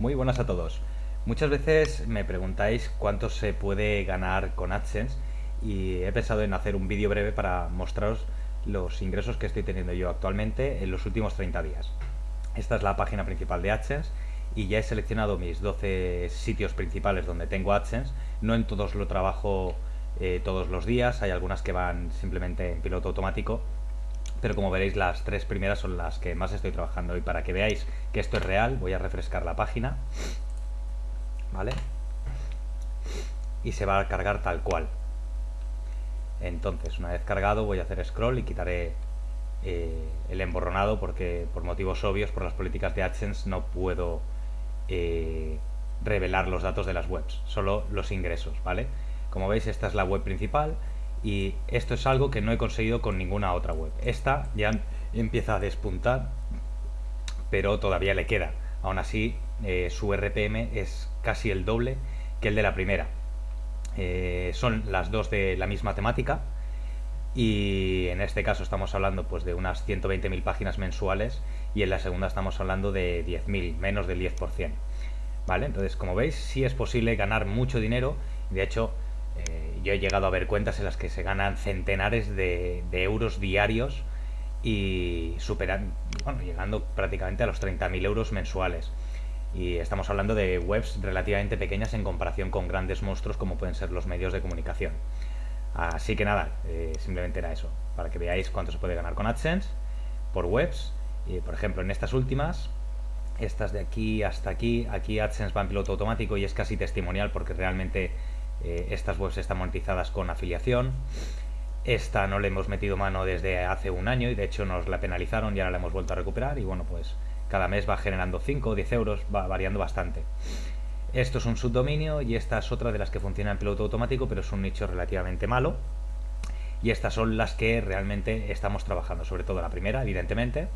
Muy buenas a todos. Muchas veces me preguntáis cuánto se puede ganar con AdSense y he pensado en hacer un vídeo breve para mostraros los ingresos que estoy teniendo yo actualmente en los últimos 30 días. Esta es la página principal de AdSense y ya he seleccionado mis 12 sitios principales donde tengo AdSense. No en todos lo trabajo eh, todos los días, hay algunas que van simplemente en piloto automático pero como veréis las tres primeras son las que más estoy trabajando y para que veáis que esto es real voy a refrescar la página ¿vale? y se va a cargar tal cual entonces una vez cargado voy a hacer scroll y quitaré eh, el emborronado porque por motivos obvios por las políticas de AdSense no puedo eh, revelar los datos de las webs solo los ingresos ¿vale? como veis esta es la web principal y esto es algo que no he conseguido con ninguna otra web. Esta ya empieza a despuntar, pero todavía le queda. Aún así, eh, su RPM es casi el doble que el de la primera. Eh, son las dos de la misma temática y en este caso estamos hablando pues de unas 120.000 páginas mensuales y en la segunda estamos hablando de 10.000, menos del 10%. ¿Vale? Entonces, como veis, sí es posible ganar mucho dinero. De hecho, yo he llegado a ver cuentas en las que se ganan centenares de, euros diarios y superan, bueno, llegando prácticamente a los 30.000 euros mensuales. Y estamos hablando de webs relativamente pequeñas en comparación con grandes monstruos como pueden ser los medios de comunicación. Así que nada, eh, simplemente era eso, para que veáis cuánto se puede ganar con AdSense por webs. Y por ejemplo, en estas últimas, estas de aquí hasta aquí, aquí AdSense va en piloto automático y es casi testimonial porque realmente eh, estas webs están monetizadas con afiliación. Esta no le hemos metido mano desde hace un año y de hecho nos la penalizaron y ahora la hemos vuelto a recuperar y bueno pues cada mes va generando 5 o 10 euros, va variando bastante. Esto es un subdominio y esta es otra de las que funciona en piloto automático pero es un nicho relativamente malo y estas son las que realmente estamos trabajando, sobre todo la primera evidentemente,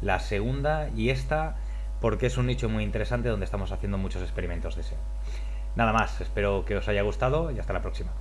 la segunda y esta porque es un nicho muy interesante donde estamos haciendo muchos experimentos de SEO. Nada más, espero que os haya gustado y hasta la próxima.